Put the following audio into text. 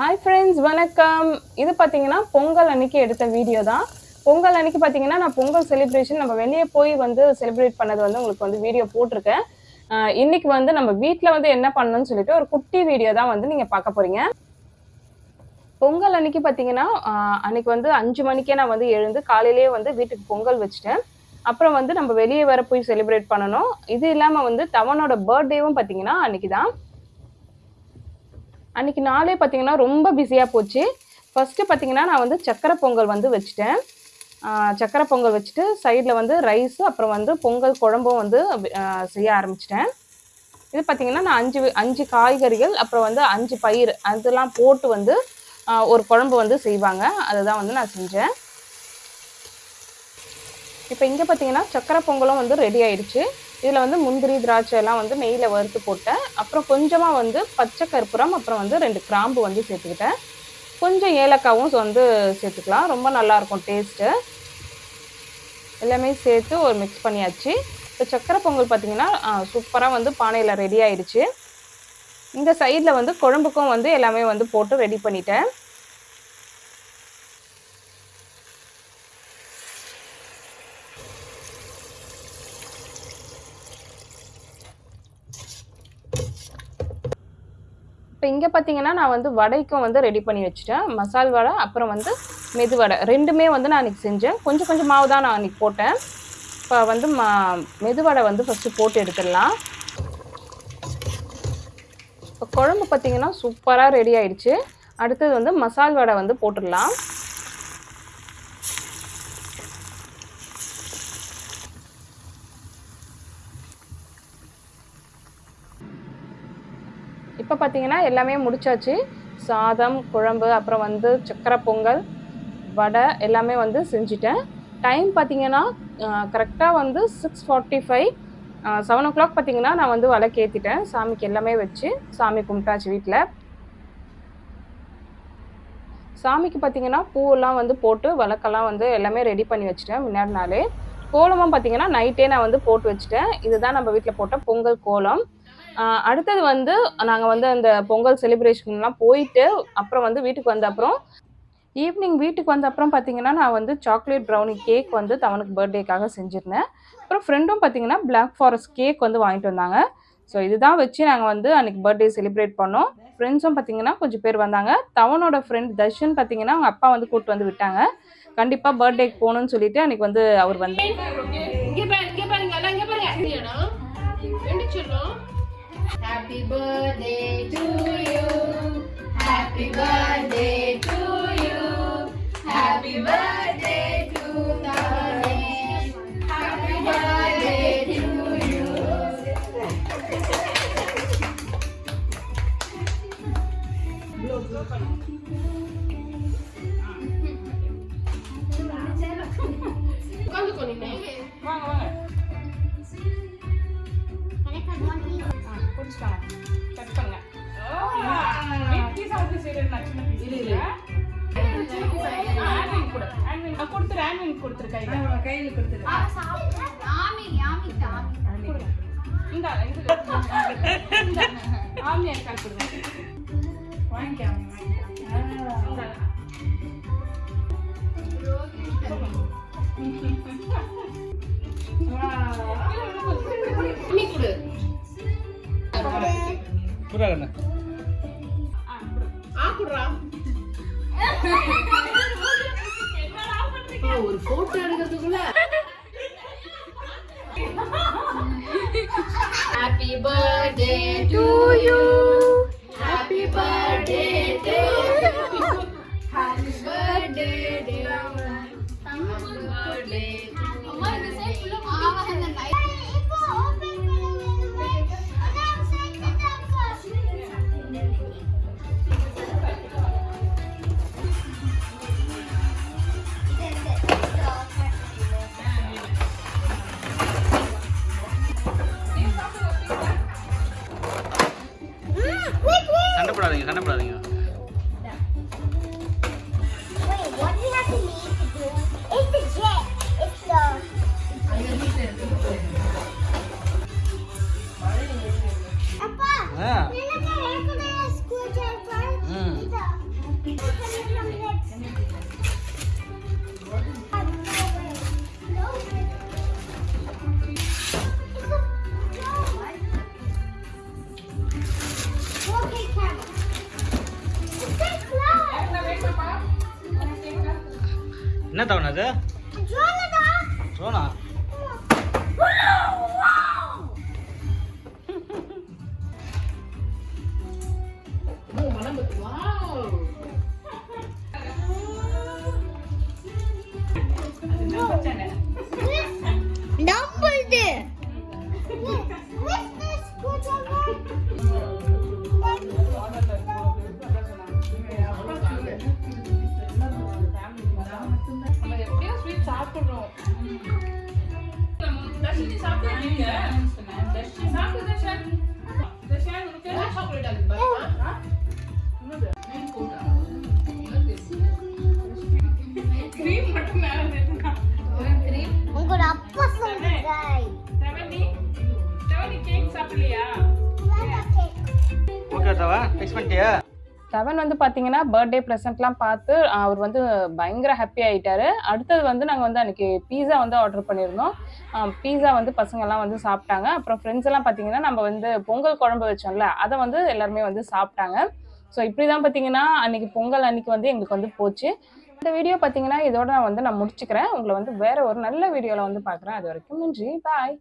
Hi friends வணக்கம். இது பார்த்தீங்கன்னா பொங்கல் அன்னைக்கு எடுத்த வீடியோ தான். பொங்கல் அன்னைக்கு பார்த்தீங்கன்னா நான் பொங்கல் செலிப்ரேஷன் நம்ம வெளியே போய் வந்து செலிப்ரேட் பண்ணது வந்து உங்களுக்கு வந்து வீடியோ போட்டிருக்கேன். இன்னைக்கு வந்து நம்ம வீட்டில் வந்து என்ன பண்ணணும்னு சொல்லிட்டு ஒரு குட்டி வீடியோ தான் வந்து நீங்கள் பார்க்க போகிறீங்க பொங்கல் அன்னைக்கு பார்த்தீங்கன்னா அன்னைக்கு வந்து அஞ்சு மணிக்கே நான் வந்து எழுந்து காலையிலேயே வந்து வீட்டுக்கு பொங்கல் வச்சுட்டேன். அப்புறம் வந்து நம்ம வெளியே வர போய் செலிப்ரேட் பண்ணணும். இது இல்லாமல் வந்து தவனோட பர்த்டேவும் பார்த்தீங்கன்னா அன்னைக்கு தான் அன்னைக்கு நாளே பார்த்தீங்கன்னா ரொம்ப பிஸியாக போச்சு. ஃபஸ்ட்டு பார்த்தீங்கன்னா நான் வந்து சக்கரை பொங்கல் வந்து வச்சுட்டேன். சக்கரை பொங்கல் வச்சுட்டு சைடில் வந்து ரைஸு அப்புறம் வந்து பொங்கல் குழம்பும் வந்து செய்ய ஆரம்பிச்சிட்டேன். இது பார்த்தீங்கன்னா நான் அஞ்சு அஞ்சு காய்கறிகள் அப்புறம் வந்து அஞ்சு பயிர் அதெல்லாம் போட்டு வந்து ஒரு குழம்பு வந்து செய்வாங்க. அதை தான் வந்து நான் செஞ்சேன். இப்போ இங்கே பார்த்தீங்கன்னா சக்கரை பொங்கலும் வந்து ரெடி ஆயிடுச்சு. இதில் வந்து முந்திரி திராட்சை எல்லாம் வந்து நெய்யில் வறுத்து போட்டேன். அப்புறம் கொஞ்சமாக வந்து பச்சை கற்பூரம் அப்புறம் வந்து ரெண்டு கிராம்பு வந்து சேர்த்துக்கிட்டேன். கொஞ்சம் ஏலக்காவும் வந்து சேர்த்துக்கலாம். ரொம்ப நல்லாயிருக்கும் டேஸ்ட்டு எல்லாமே சேர்த்து ஒரு மிக்ஸ் பண்ணியாச்சு. இப்போ சக்கரை பொங்கல் பார்த்தீங்கன்னா சூப்பராக வந்து பானையில் ரெடி ஆயிடுச்சு. இந்த சைடில் வந்து குழம்புக்கும் வந்து எல்லாமே வந்து போட்டு ரெடி பண்ணிட்டேன். இப்போ இங்கே பார்த்தீங்கன்னா நான் வந்து வடைக்கும் வந்து ரெடி பண்ணி வச்சுட்டேன். மசால் வடை அப்புறம் வந்து மெது வடை. ரெண்டுமே வந்து நான் அன்றைக்கி செஞ்சேன். கொஞ்சம் கொஞ்சம் மாவு தான் நான் அன்றைக்கி போட்டேன். இப்போ வந்து மா மெது வடை வந்து ஃபஸ்ட்டு போட்டு எடுத்துடலாம். இப்போ குழம்பு பார்த்தீங்கன்னா சூப்பராக ரெடி ஆயிடுச்சு. அடுத்தது வந்து மசால் வடை வந்து போட்டுடலாம். இப்போ பார்த்தீங்கன்னா எல்லாமே முடிச்சாச்சு. சாதம் குழம்பு அப்புறம் வந்து சக்கரை பொங்கல் வடை எல்லாமே வந்து செஞ்சுட்டேன். டைம் பார்த்தீங்கன்னா கரெக்டாக வந்து six forty five seven o'clock பார்த்தீங்கன்னா நான் வந்து விளக்கேற்றிட்டேன் சாமிக்கு எல்லாமே வச்சு சாமி கும்பிட்டாச்சு வீட்டில் சாமிக்கு பார்த்தீங்கன்னா பூவெல்லாம் வந்து போட்டு விளக்கெல்லாம் வந்து எல்லாமே ரெடி பண்ணி வச்சுட்டேன் முன்னாடி நாளே. கோலமும் பார்த்தீங்கன்னா நைட்டே நான் வந்து போட்டு வச்சுட்டேன். இதுதான் நம்ம வீட்டில் போட்ட பொங்கல் கோலம். அடுத்தது வந்து நாங்கள் வந்து அந்த பொங்கல் செலிப்ரேஷன்லாம் போயிட்டு அப்புறம் வந்து வீட்டுக்கு வந்த அப்புறம் ஈவினிங் வீட்டுக்கு வந்த அப்புறம் பார்த்தீங்கன்னா நான் வந்து சாக்லேட் ப்ரௌனி கேக் வந்து தவனுக்கு பர்த்டேக்காக செஞ்சுருந்தேன். அப்புறம் ஃப்ரெண்டும் பார்த்தீங்கன்னா பிளாக் ஃபாரஸ்ட் கேக் வந்து வாங்கிட்டு வந்தாங்க. ஸோ இதுதான் வச்சு நாங்கள் வந்து அன்றைக்கி பர்த்டே செலிப்ரேட் பண்ணோம். ஃப்ரெண்ட்ஸும் பார்த்தீங்கன்னா கொஞ்சம் பேர் வந்தாங்க. தவனோட ஃப்ரெண்ட் தர்ஷன் பார்த்தீங்கன்னா அவங்க அப்பா வந்து கூப்பிட்டு வந்து விட்டாங்க. கண்டிப்பாக பர்த்டேக்கு போகணும்னு சொல்லிட்டு அன்றைக்கி வந்து அவர் வந்து இங்க பாரு இங்க பாருங்க எல்லாம் இங்க பாருங்க இது இடம் ரெண்டு சொல்லும் happy birthday to you happy birthday to you happy birthday to Thavanesh happy birthday to you உட்காந்துக்கோ நீங்க வாங்க வாங்க கொடுத்துரு ஆன்வின் கொடுத்துரு கையில கையில கொடுத்துரு இந்த இந்த இந்த ஆமியா கால் கொடுங்க. வாங்கிக்க இந்த நீ கொடு. புறாங்கண்ணா ஆ கொடு. ஆ குடுறா. ஒரு போட்டோ எடுக்கிறதுக்குள்ள. ஹாப்பி பர்த்டே என்ன தவணை அது? ட்ரோனா சாப்பிடுறோம் தர்ஷினி சாப்பிடுறீங்க தர்ஷினி சாப்பிடு தர்ஷன். தர்ஷன் உனக்கு What chocolate அது பாருங்க. கிரீம் மட்டும் மேல இருக்குங்க உங்களோட அப்பா சொல்லுங்க. செவனி செவனி கேக் சாப்பிடலையா? ஓகே தவா. ஃபிக்ஸ் பண்ணிட்டியா? செவன் வந்து பார்த்தீங்கன்னா பர்த்டே ப்ரெசென்ட்லாம் பார்த்து அவர் வந்து பயங்கர ஹாப்பி ஆகிட்டாரு அடுத்தது வந்து நாங்கள் வந்து அன்றைக்கி பீஸா வந்து ஆர்டர் பண்ணியிருந்தோம். பீஸா வந்து பசங்கள்லாம் வந்து சாப்பிட்டாங்க. அப்புறம் ஃப்ரெண்ட்ஸ் எல்லாம் பார்த்தீங்கன்னா நம்ம வந்து பொங்கல் குழம்பு வச்சோம்ல அதை வந்து எல்லாருமே வந்து சாப்பிட்டாங்க. ஸோ இப்படி தான் பார்த்தீங்கன்னா அன்னைக்கு பொங்கல் அன்னைக்கு வந்து எங்களுக்கு வந்து போச்சு. இந்த வீடியோ பார்த்தீங்கன்னா இதோட நான் வந்து நான் முடிச்சுக்கிறேன். உங்களை வந்து வேற ஒரு நல்ல வீடியோவில் வந்து பார்க்குறேன் அது வரைக்கும் நன்றி. பாய்